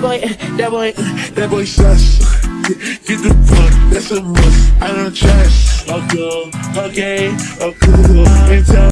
That boy, that boy, That boy sus. Get the fuck, that's a must. I don't trust. Oh, cool, okay, oh, cool. And tell